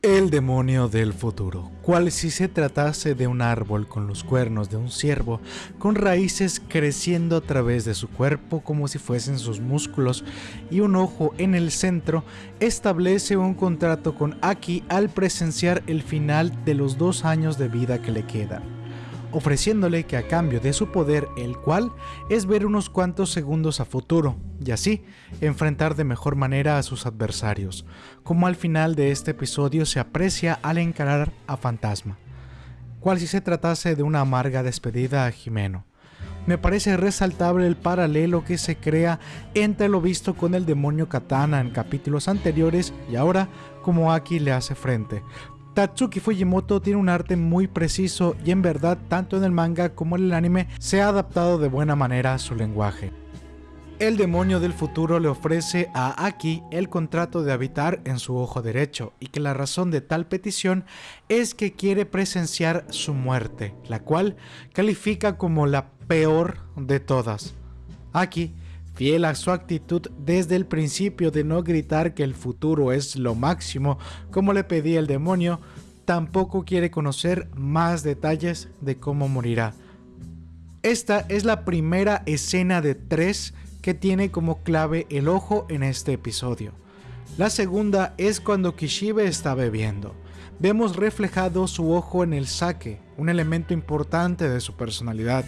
El demonio del futuro, cual si se tratase de un árbol con los cuernos de un ciervo, con raíces creciendo a través de su cuerpo como si fuesen sus músculos y un ojo en el centro, establece un contrato con Aki al presenciar el final de los dos años de vida que le quedan ofreciéndole que a cambio de su poder, el cual es ver unos cuantos segundos a futuro, y así enfrentar de mejor manera a sus adversarios, como al final de este episodio se aprecia al encarar a Fantasma, cual si se tratase de una amarga despedida a Jimeno. Me parece resaltable el paralelo que se crea entre lo visto con el demonio Katana en capítulos anteriores y ahora como Aki le hace frente, Tatsuki Fujimoto tiene un arte muy preciso y en verdad tanto en el manga como en el anime se ha adaptado de buena manera a su lenguaje. El demonio del futuro le ofrece a Aki el contrato de habitar en su ojo derecho y que la razón de tal petición es que quiere presenciar su muerte, la cual califica como la peor de todas. Aki fiel a su actitud desde el principio de no gritar que el futuro es lo máximo como le pedía el demonio, tampoco quiere conocer más detalles de cómo morirá. Esta es la primera escena de tres que tiene como clave el ojo en este episodio. La segunda es cuando Kishibe está bebiendo. Vemos reflejado su ojo en el saque, un elemento importante de su personalidad.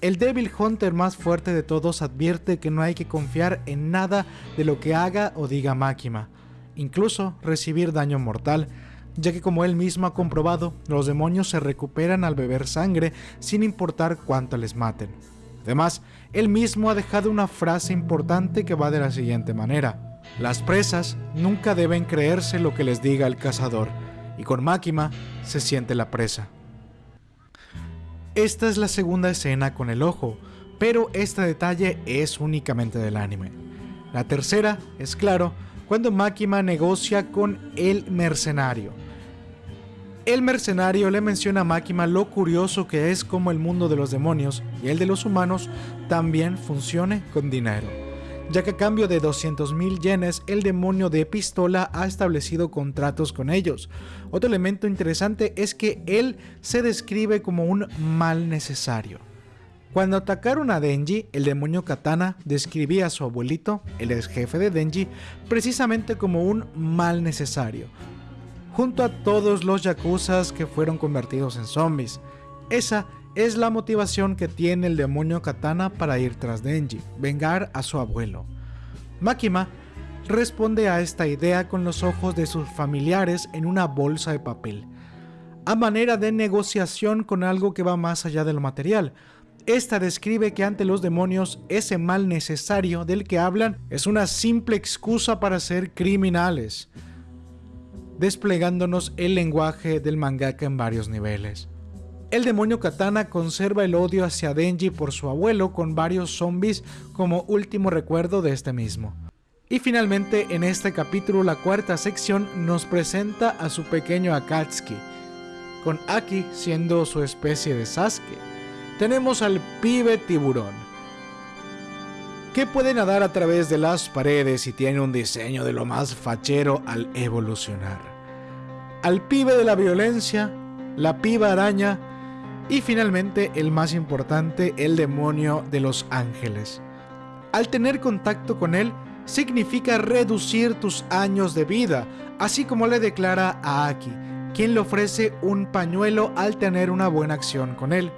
El Devil Hunter más fuerte de todos advierte que no hay que confiar en nada de lo que haga o diga Makima, incluso recibir daño mortal, ya que como él mismo ha comprobado, los demonios se recuperan al beber sangre sin importar cuánto les maten. Además, él mismo ha dejado una frase importante que va de la siguiente manera. Las presas nunca deben creerse lo que les diga el cazador, y con Makima se siente la presa. Esta es la segunda escena con el ojo, pero este detalle es únicamente del anime. La tercera es claro cuando Makima negocia con el mercenario. El mercenario le menciona a Makima lo curioso que es como el mundo de los demonios y el de los humanos también funcione con dinero ya que a cambio de 200.000 yenes el demonio de pistola ha establecido contratos con ellos. Otro elemento interesante es que él se describe como un mal necesario. Cuando atacaron a Denji, el demonio Katana describía a su abuelito, el ex jefe de Denji, precisamente como un mal necesario, junto a todos los yakuzas que fueron convertidos en zombies. Esa es la motivación que tiene el demonio Katana para ir tras Denji, vengar a su abuelo. Makima responde a esta idea con los ojos de sus familiares en una bolsa de papel, a manera de negociación con algo que va más allá de lo material. Esta describe que ante los demonios ese mal necesario del que hablan es una simple excusa para ser criminales, desplegándonos el lenguaje del mangaka en varios niveles. El demonio Katana conserva el odio hacia Denji por su abuelo con varios zombies como último recuerdo de este mismo. Y finalmente en este capítulo la cuarta sección nos presenta a su pequeño Akatsuki, con Aki siendo su especie de Sasuke. Tenemos al pibe tiburón, que puede nadar a través de las paredes y tiene un diseño de lo más fachero al evolucionar. Al pibe de la violencia, la piba araña y finalmente, el más importante, el demonio de los ángeles. Al tener contacto con él, significa reducir tus años de vida, así como le declara a Aki, quien le ofrece un pañuelo al tener una buena acción con él.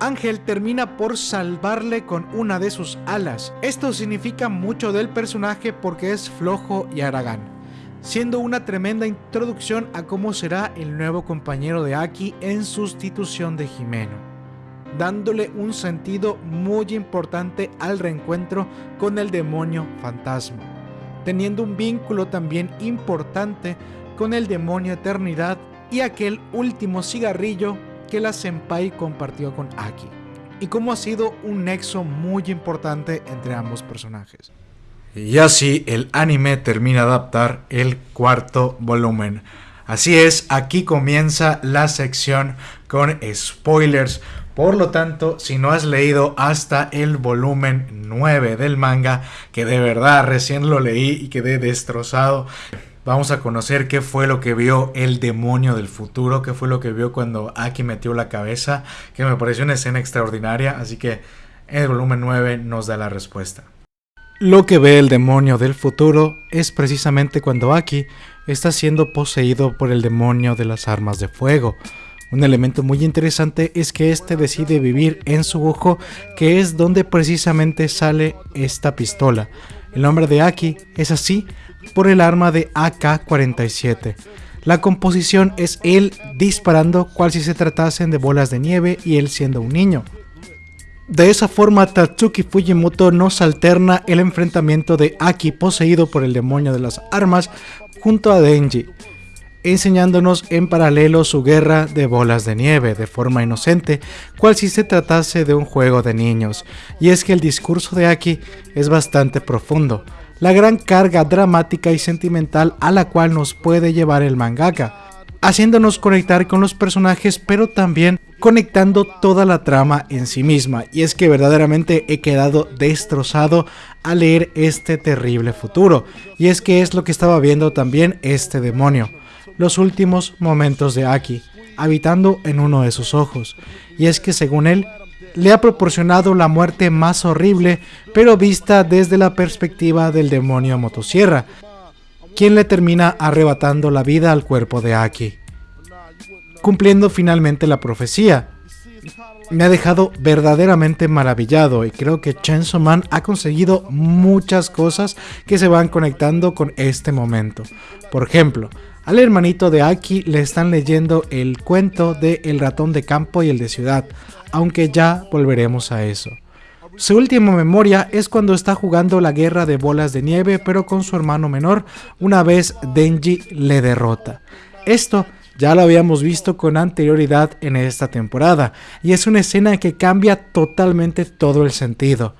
Ángel termina por salvarle con una de sus alas. Esto significa mucho del personaje porque es flojo y aragán siendo una tremenda introducción a cómo será el nuevo compañero de Aki en sustitución de Jimeno, dándole un sentido muy importante al reencuentro con el demonio fantasma, teniendo un vínculo también importante con el demonio eternidad y aquel último cigarrillo que la senpai compartió con Aki, y cómo ha sido un nexo muy importante entre ambos personajes. Y así el anime termina de adaptar el cuarto volumen. Así es, aquí comienza la sección con spoilers, Por lo tanto, si no has leído hasta el volumen 9 del manga, que de verdad recién lo leí y quedé destrozado, vamos a conocer qué fue lo que vio el demonio del futuro, qué fue lo que vio cuando Aki metió la cabeza, que me pareció una escena extraordinaria, así que el volumen 9 nos da la respuesta. Lo que ve el demonio del futuro es precisamente cuando Aki está siendo poseído por el demonio de las armas de fuego, un elemento muy interesante es que este decide vivir en su ojo, que es donde precisamente sale esta pistola. El nombre de Aki es así por el arma de AK-47. La composición es él disparando cual si se tratasen de bolas de nieve y él siendo un niño. De esa forma, Tatsuki Fujimoto nos alterna el enfrentamiento de Aki poseído por el demonio de las armas junto a Denji, enseñándonos en paralelo su guerra de bolas de nieve de forma inocente, cual si se tratase de un juego de niños. Y es que el discurso de Aki es bastante profundo, la gran carga dramática y sentimental a la cual nos puede llevar el mangaka, haciéndonos conectar con los personajes, pero también conectando toda la trama en sí misma. Y es que verdaderamente he quedado destrozado al leer este terrible futuro. Y es que es lo que estaba viendo también este demonio los últimos momentos de Aki, habitando en uno de sus ojos, y es que según él, le ha proporcionado la muerte más horrible, pero vista desde la perspectiva del demonio motosierra, quien le termina arrebatando la vida al cuerpo de Aki, cumpliendo finalmente la profecía. Me ha dejado verdaderamente maravillado y creo que Chainsaw Man ha conseguido muchas cosas que se van conectando con este momento. Por ejemplo, al hermanito de Aki le están leyendo el cuento de El ratón de campo y el de ciudad, aunque ya volveremos a eso. Su última memoria es cuando está jugando la guerra de bolas de nieve pero con su hermano menor una vez Denji le derrota. Esto ya lo habíamos visto con anterioridad en esta temporada y es una escena que cambia totalmente todo el sentido.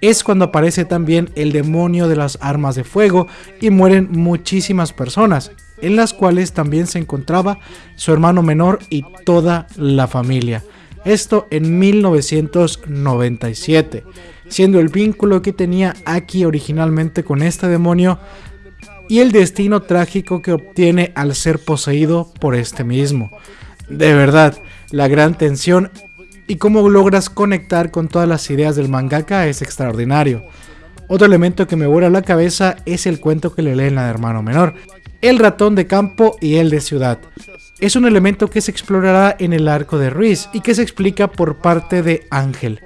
Es cuando aparece también el demonio de las armas de fuego y mueren muchísimas personas, en las cuales también se encontraba su hermano menor y toda la familia. Esto en 1997, siendo el vínculo que tenía Aki originalmente con este demonio y el destino trágico que obtiene al ser poseído por este mismo. De verdad, la gran tensión y cómo logras conectar con todas las ideas del mangaka es extraordinario. Otro elemento que me vuela la cabeza es el cuento que le leen la hermano menor, el ratón de campo y el de ciudad. Es un elemento que se explorará en el arco de Riz y que se explica por parte de Ángel.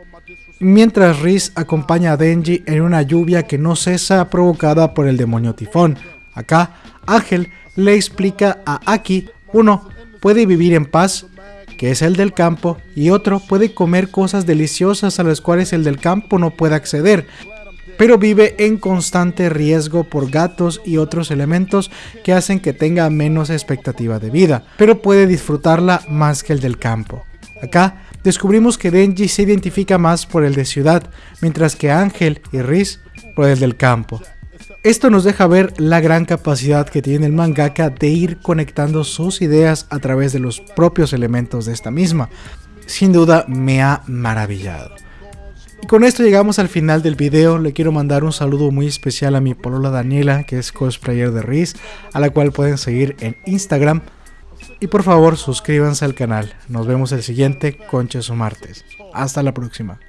Mientras Riz acompaña a Denji en una lluvia que no cesa provocada por el demonio tifón. Acá, Ángel le explica a Aki, uno, puede vivir en paz, que es el del campo, y otro puede comer cosas deliciosas a las cuales el del campo no puede acceder, pero vive en constante riesgo por gatos y otros elementos que hacen que tenga menos expectativa de vida, pero puede disfrutarla más que el del campo. Acá descubrimos que Denji se identifica más por el de ciudad, mientras que Ángel y Riz por el del campo. Esto nos deja ver la gran capacidad que tiene el mangaka de ir conectando sus ideas a través de los propios elementos de esta misma. Sin duda me ha maravillado. Y con esto llegamos al final del video, le quiero mandar un saludo muy especial a mi polola Daniela, que es cosplayer de Riz, a la cual pueden seguir en Instagram. Y por favor suscríbanse al canal, nos vemos el siguiente Conches o Martes. Hasta la próxima.